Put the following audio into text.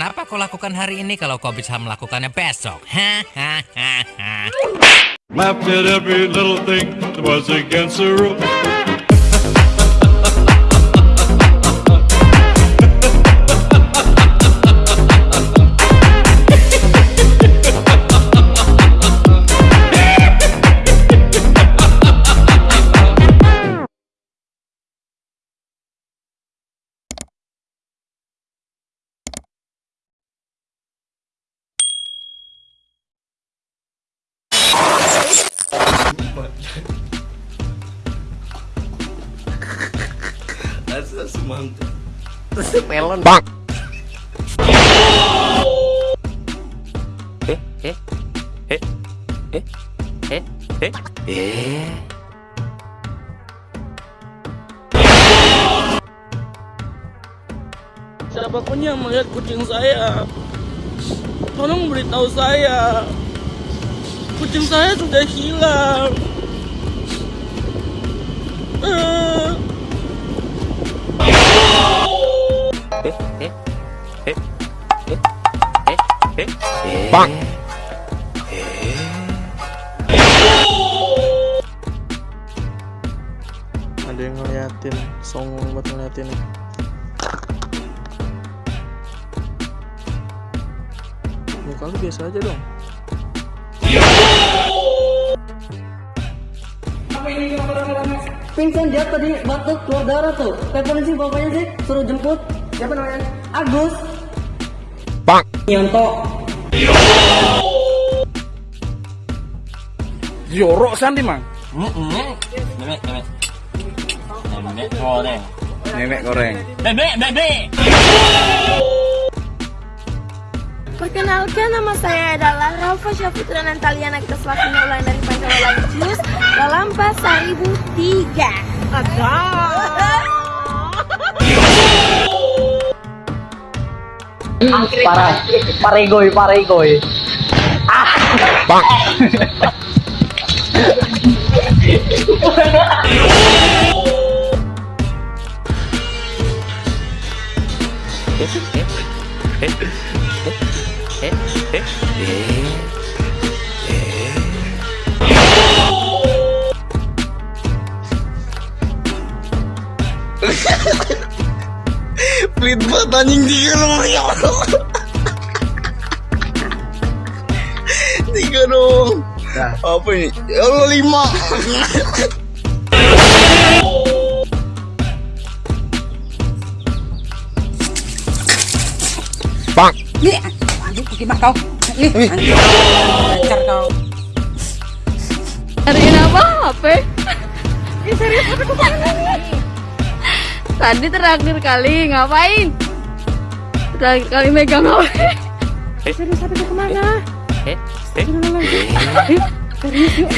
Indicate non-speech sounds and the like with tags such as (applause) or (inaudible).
Kenapa kau lakukan hari ini kalau kau bisa melakukannya besok? Hahaha. (laughs) Semangka. (laughs) melon Bang. eh eh eh eh eh eh eh Siapa pun yang melihat kucing saya, tolong beritahu saya. Kucing saya sudah hilang. Bang. Ada yang ngeliatin, songong buat ngeliatin. Muka lu biasa aja dong. Pingsan dia tadi batuk keluar darah tuh. Teleponin sih bapaknya sih, suruh jemput. Siapa namanya? Agus. Bang. Yonto. Jorok Sandi mang. Nenek, nenek. Nenek goreng. nenek goreng Bebek, bebek. Perkenalkan nama saya adalah Rafa Syafitra Nantaliana kita selakunya ulang dari Pancawala Jus Lalampa 1003 Ada Parah. Paregoy, paregoy. Bang. eh eh eh eh eh Pelit banget anjing tiga dong ya Allah. Tiga dong. Apa ini? Ya Allah lima. Bang. Nih, anjing gimana kau? Nih. Lancar kau. Cariin apa HP? Ih serius apa ke mana Tadi terakhir kali ngapain? Terakhir kali megang HP Eh. Serius apa ke mana? eh. Eh. Serius yuk